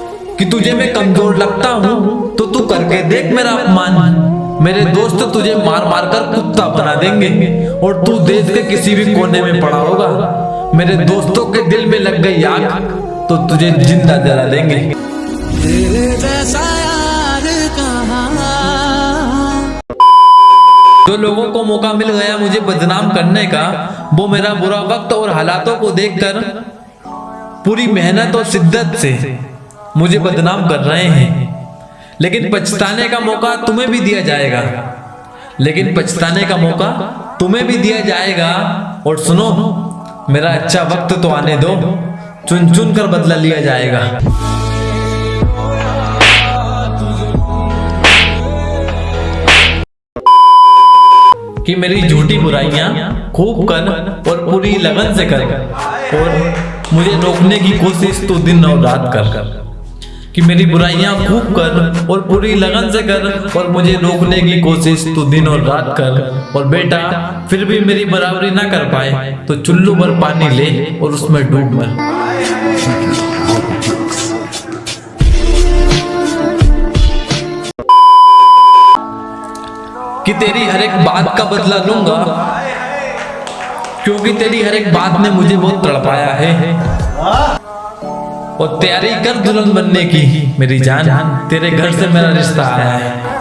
कि तुझे मैं कमज़ोर लगता हूँ तो तू करके देख मेरा अपमान। मेरे दोस्त तुझे मार मार कर कुत्ता बना देंगे और तू देश के किसी भी कोने में पड़ा होगा। मेरे दोस्तों के दिल में लग गई आग तो तुझे ज़िंदा जला देंगे। जो लोगों को मौका मिल गया मुझे बदनाम करने का वो मेरा बुरा वक्त और हालातों को देखकर पूरी मेहनत और शिद्दत से मुझे बदनाम कर रहे हैं। लेकिन पछताने का मौका तुम्हें भी दिया जाएगा। लेकिन पछताने का मौका तुम्हें भी दिया जाएगा। और सुनो, मेरा अच्छा वक्त तो आने दो। चुन चुन कर बदला लिया जाएगा। कि मेरी झूठी बुराइयाँ खूब कर और पूरी लगन से कर। और मुझे रोकने की कोशिश तो दिन और रात कर। कि मेरी बुराइयाँ खूब कर और पूरी लगन से कर और मुझे रोकने की कोशिश तो दिन और रात कर। और बेटा, फिर भी मेरी बराबरी ना कर पाए तो चुल्लू भर पानी ले और उसमें डूब मर। कि तेरी हर एक बात का बदला लूँगा, क्योंकि तेरी हर एक बात ने मुझे बहुत तड़पाया है। और तैयारी कर दुल्हन बनने की। मेरी जान तेरे घर से मेरा रिश्ता आया। है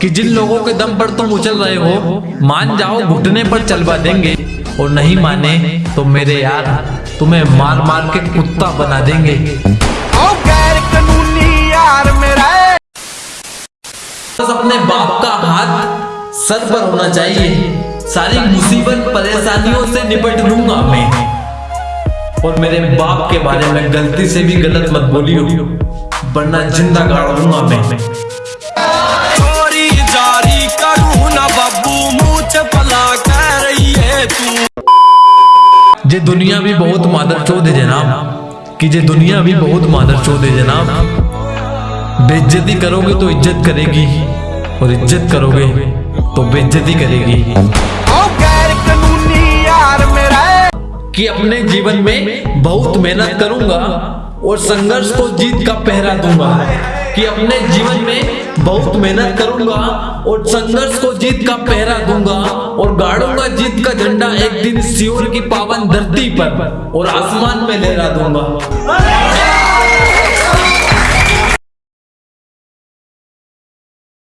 कि जिन लोगों के दम पर तुम उछल रहे हो मान जाओ घुटने पर चलवा देंगे और नहीं माने तो मेरे यार तुम्हें मार मार के कुत्ता बना देंगे। ओ गैर कानूनी यार मेरा। बस अपने बाप का हाथ सर पर होना चाहिए। सारी मुसीबत परेशानियों से निपट लूँगा मैं। और मेरे बाप के बारे में गलती से भी गलत मत बोलियो। वरना ज़िंदा गाड़ दूँगा मैं। चोरी जारी करूँ ना बब्बू मुँह चपला कह रही है तू। जे दुनिया भी बहुत मादर चोद है जनाब। कि जे दुनिया भी बहुत मादर चोद है जनाब। बेइज्जती करोगे तो इज़्ज़त करेगी और इज़्ज़त करोगे तो बेइज्जती करेगी। कि अपने जीवन में बहुत मेहनत करूँगा और संघर्ष को जीत का पहरा दूँगा। कि अपने जीवन में बहुत मेहनत करूँगा और संघर्ष को जीत का पहरा दूँगा और गाड़ूँगा जीत का झंडा एक दिन सियोर की पावन धरती पर और आसमान में लहरा दूँगा।